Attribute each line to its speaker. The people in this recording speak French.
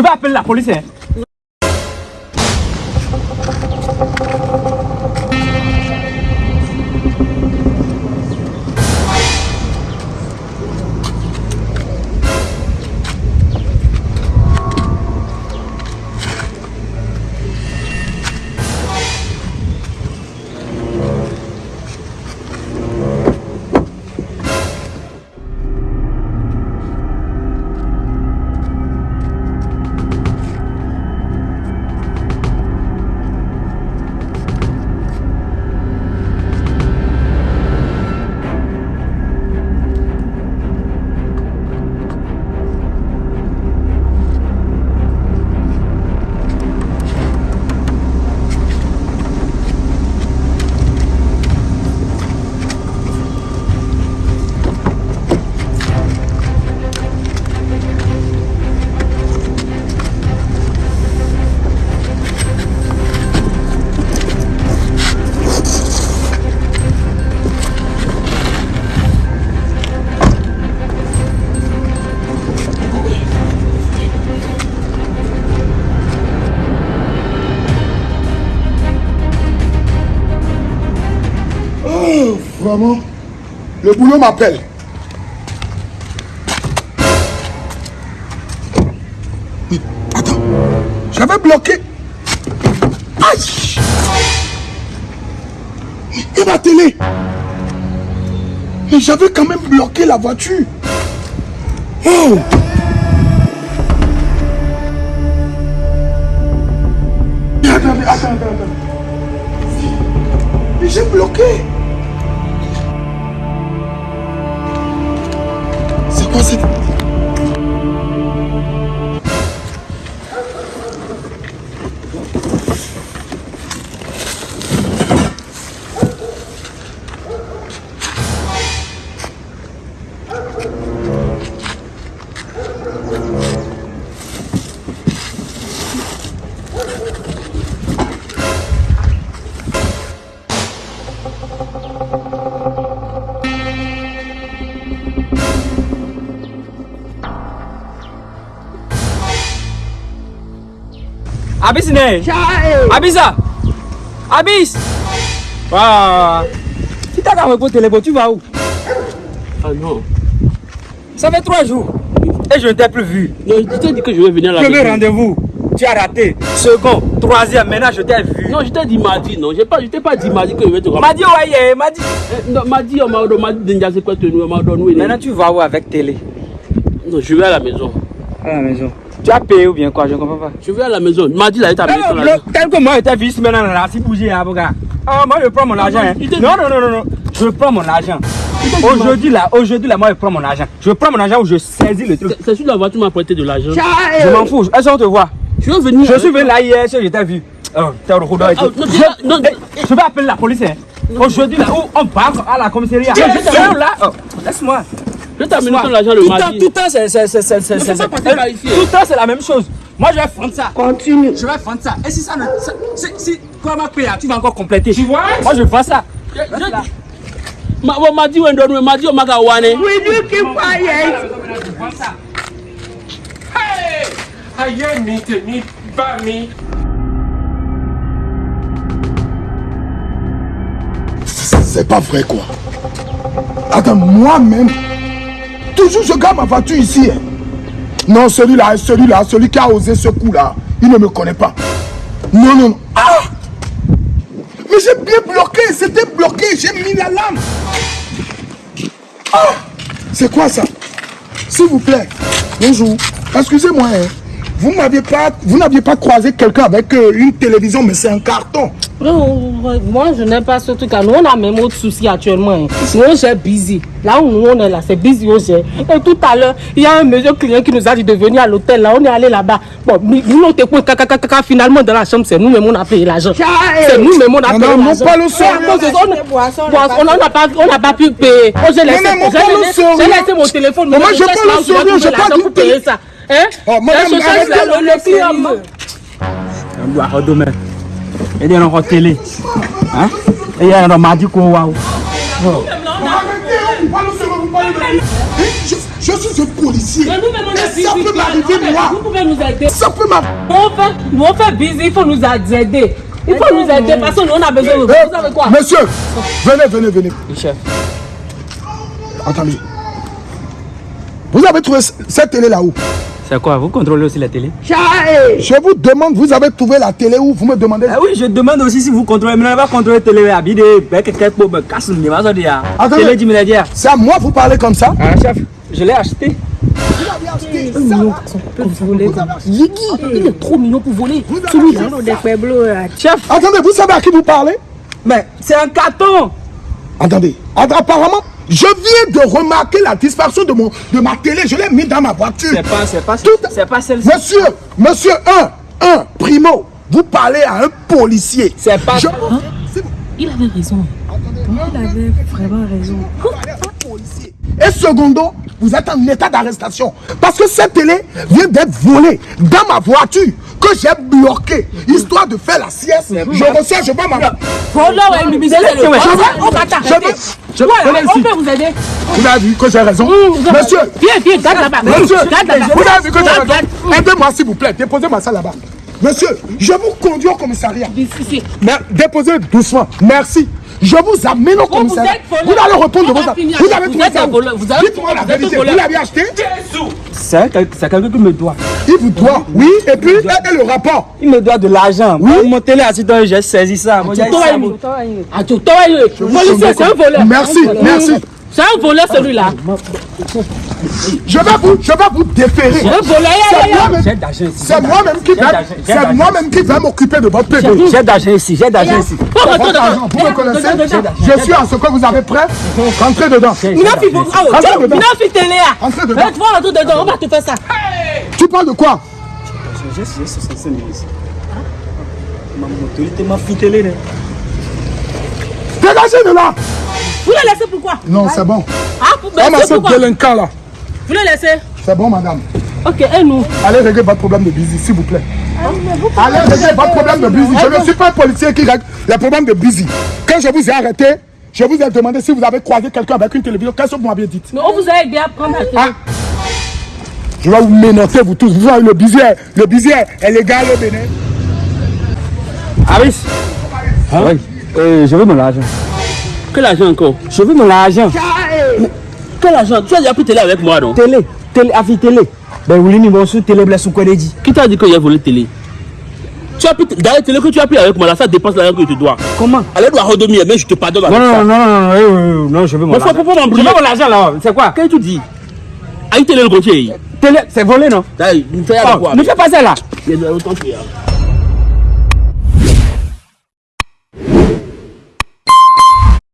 Speaker 1: Je vais appeler la police. hein.
Speaker 2: Vraiment, le boulot m'appelle. Attends, j'avais bloqué. Aïe Et ma télé Mais j'avais quand même bloqué la voiture. Oh Attendez, attends, attends. Mais j'ai bloqué. C'est quoi cette...
Speaker 1: Abis ne? Abisa Abis Waouh Si t'as qu'à me poser téléphone, tu vas où?
Speaker 3: Ah non.
Speaker 1: Ça fait trois jours. Et je ne t'ai plus vu.
Speaker 3: Non, je t'ai dit que je vais venir à la
Speaker 1: Premier rendez-vous, tu as raté. Second, troisième, maintenant je t'ai vu.
Speaker 3: Non, je t'ai dit mardi, non. Je pas, je t'ai pas dit mardi que je vais te
Speaker 1: M'a dit, ouais, yeah, m'a dit.
Speaker 3: Eh, Non, mardi, on m'a dit, déjà, c'est quoi, tu nous, on m'a donné.
Speaker 1: Maintenant tu vas où avec télé?
Speaker 3: Non, je vais à la maison.
Speaker 1: À la maison. Tu as payé ou bien quoi Je ne comprends pas.
Speaker 3: Je vais à la maison. Là, il t'a
Speaker 1: Non,
Speaker 3: amené
Speaker 1: non,
Speaker 3: sur la
Speaker 1: le- tel que moi j'étais vu ici maintenant là, si hein, avocat. Ah, moi je prends mon argent. hein.
Speaker 3: il
Speaker 1: Non, non, non, non, non. Je prends mon argent. Aujourd'hui là, aujourd'hui là, moi je prends mon argent. Je prends mon argent ou je saisis le truc.
Speaker 3: C'est- sur la voiture, m'a prêté de l'argent.
Speaker 1: Je m'en fous. Est-ce qu'on te voit?
Speaker 3: Je vais venir.
Speaker 1: Je suis venu là hier, je t'ai vu. Oh, t'es au Je-
Speaker 3: non.
Speaker 1: Eh, Je vais appeler la police. hein. Aujourd'hui là où on part à la commissariat. Suis là. Oh, Laisse-moi.
Speaker 3: Je l'argent le
Speaker 1: Tout le temps-
Speaker 3: mardi.
Speaker 1: Tout le temps, c'est c'est- c'est- c'est- c'est-
Speaker 3: Ne
Speaker 1: c'est-
Speaker 3: faut pas
Speaker 1: c'est-
Speaker 3: passer par ici,
Speaker 1: Tout le temps, c'est la même chose. Moi, je vais prendre ça.
Speaker 4: Continue.
Speaker 1: Je vais prendre ça. Et si ça ne. Si, si quoi m'a payé, tu vas encore compléter. Tu vois? Moi, je prends ça.
Speaker 3: Je- je- Ma- bon, mardi, on donne, mardi, on m'a gawane.
Speaker 4: Will you keep quiet?
Speaker 5: Mi mi.
Speaker 2: C'est pas vrai quoi. Attends, moi-même, toujours je garde ma voiture ici. hein. Non, celui-là, celui-là, celui qui a osé ce coup-là, il ne me connaît pas. Non, non, non. Ah Mais j'ai bien bloqué, c'était bloqué, j'ai mis la lame. Ah C'est quoi ça? S'il vous plaît, bonjour. Excusez-moi, hein. Vous n'aviez pas, vous n'aviez pas croisé quelqu'un avec euh, une télévision, mais c'est un carton.
Speaker 4: Non, moi je n'ai pas ce truc. Nous on a même autre souci actuellement. hein. Nous gère busy. Là où nous on est là, c'est busy gère. Et tout à l'heure, il y a un monsieur client qui nous a dit de venir à l'hôtel. Là, on est allé là-bas. Bon, nous on caca, finalement dans la chambre, c'est nous-mêmes on a payé l'argent. C'est nous-mêmes on a payé l'argent. ça, on a- Boisson, on n'a pas, on n'a pas pu payer. Oh, j'ai laissé,
Speaker 2: mon
Speaker 4: j'ai
Speaker 2: palo
Speaker 4: laissé-
Speaker 2: sérieux.
Speaker 4: j'ai laissé mon téléphone.
Speaker 2: Mais moi, je sérieux,
Speaker 4: trouver
Speaker 2: j'ai pas
Speaker 4: payer ça. Hein?
Speaker 2: Oh, madame, arrêtez.
Speaker 4: le- le client.
Speaker 1: On doit redemain. Et il y a encore télé. Hein? Et il y a mardi qu'on
Speaker 2: parlez sérieux, vous parlez de- Eh, je- Je suis un policier.
Speaker 4: Est
Speaker 2: Et ça peut m'arriver, moi?
Speaker 4: Vous pouvez nous aider.
Speaker 2: Ça peut m'arriver.
Speaker 4: On fait, nous on fait busy, il faut nous aider. Il faut nous aider parce que nous on a besoin de vous.
Speaker 2: Eh,
Speaker 4: Vous savez quoi?
Speaker 2: Monsieur, venez, venez, venez.
Speaker 1: chef.
Speaker 2: Attendez. Vous avez trouvé cette télé là-haut
Speaker 1: C'est quoi? Vous contrôlez aussi la télé?
Speaker 2: Je vous demande, vous avez trouvé la télé où? Vous me demandez.
Speaker 1: Ah oui, je demande aussi si vous contrôlez. Mais on va contrôler la télé. Habide, quelqu'un pour me casser le niveau. Ça dit.
Speaker 2: Attendez.
Speaker 1: Télé du milliardaire.
Speaker 2: C'est à moi vous parlez comme ça?
Speaker 1: Ah, chef, je l'ai acheté.
Speaker 4: Yigi, il est trop mignon pour voler. Celui-là.
Speaker 1: Chef,
Speaker 2: Attendez, vous savez à qui vous parlez?
Speaker 1: Mais c'est un carton.
Speaker 2: Attendez. Att- Apparemment, je viens de remarquer la disparition de, mon, de ma télé. Je l'ai mis dans ma voiture.
Speaker 1: C'est pas, c'est pas,
Speaker 2: Tout-
Speaker 1: c'est pas celle-ci.
Speaker 2: Monsieur, monsieur 1, 1, primo, vous parlez à un policier.
Speaker 1: C'est pas.
Speaker 2: Je-
Speaker 4: Il avait raison.
Speaker 2: Et secondo, vous êtes en état d'arrestation. Parce que cette télé vient d'être volée dans ma voiture que j'ai bloquée, histoire de faire la sieste. Je reçois, je vois ma...
Speaker 1: Je vais-
Speaker 2: je
Speaker 4: Ouais,
Speaker 2: venez
Speaker 4: on
Speaker 2: ici.
Speaker 4: peut vous aider.
Speaker 2: Vous avez vu que j'ai raison
Speaker 4: Mmh,
Speaker 2: Monsieur,
Speaker 4: Viens, viens, garde là-bas.
Speaker 2: monsieur,
Speaker 4: Garde là-bas.
Speaker 2: vous avez vu que j'ai raison. Aidez-moi s'il vous plaît, déposez-moi ça là-bas. Monsieur, je vous conduis au commissariat.
Speaker 4: Ici, ici.
Speaker 2: Mais déposez doucement. Merci. Je vous amène au
Speaker 4: vous
Speaker 2: commissariat. Vous allez répondre de vos Vous avez trouvé ça Dites-moi la vérité. Vous l'avez acheté
Speaker 1: c'est quelqu'un qui me doit.
Speaker 2: Il vous doit. Oui, et puis, et, et le rapport
Speaker 1: Il me doit de l'argent.
Speaker 2: Oui.
Speaker 1: Mon télé assistant, j'ai saisi ça.
Speaker 2: Merci, merci.
Speaker 4: C'est un voleur celui-là.
Speaker 2: Je vais vous, je vais vous déférer. C'est moi-même-
Speaker 1: J'ai d'argent ici.
Speaker 2: C'est moi-même qui vais, c'est moi-même qui vais m'occuper de votre PV.
Speaker 1: J'ai d'argent ici. J'ai d'argent ici.
Speaker 2: Vous me connaissez. Je suis à ce que vous avez prêt. Rentrez dedans.
Speaker 4: Ah, tiens,
Speaker 2: dedans.
Speaker 4: Là.
Speaker 2: Entrez dedans.
Speaker 4: On va te faire ça.
Speaker 2: Tu parles de quoi?
Speaker 1: J'ai 65 000 ici. Ma motorité m'a là.
Speaker 2: Dégagez de là
Speaker 4: Vous le laissez pourquoi
Speaker 2: Non, c'est bon.
Speaker 4: Ah, pour
Speaker 2: Comme à
Speaker 4: c'est
Speaker 2: ce
Speaker 4: pourquoi
Speaker 2: délinquant là.
Speaker 4: Vous le laissez
Speaker 2: C'est bon, madame.
Speaker 4: Ok, et nous
Speaker 2: Allez régler votre problème de busy, s'il vous plaît. Allez régler votre problème de busy. Je ne suis pas un policier qui règle les problèmes de busy. Quand je vous ai arrêté, je vous ai demandé si vous avez croisé quelqu'un avec une télévision. Qu'est-ce que vous m'aviez dit?
Speaker 4: Mais on vous a aidé à prendre la télé.
Speaker 2: Ah Je vais vous ménoter, vous tous. Vous voyez, le busy, le busy est est légal au Bénin.
Speaker 1: Aris. Oui. Euh, je veux mon argent.
Speaker 3: Quel argent encore?
Speaker 1: Je veux mon argent.
Speaker 3: Quel argent? Tu as déjà pris télé avec moi, non?
Speaker 1: Télé. Télé. Afi télé. Ben oui, ni bon sous télé blesse ou quoi dit.
Speaker 3: Qui t'a dit que j'ai volé télé? Tu as pris d'ailleurs télé que tu as pris avec moi, là, ça dépense l'argent que je te dois.
Speaker 1: Comment?
Speaker 3: Elle doit redormir, mais je te pardonne avec
Speaker 1: Non, non,
Speaker 3: ça.
Speaker 1: non, non, non, non, non, je veux mon argent. Je veux mon argent là. C'est quoi?
Speaker 3: Qu'est-ce que tu dis? Aïe télé le comptier.
Speaker 1: Télé, c'est volé non?
Speaker 3: D'ailleurs, nous
Speaker 1: Oh,
Speaker 3: quoi
Speaker 1: Ne fais pas ça là.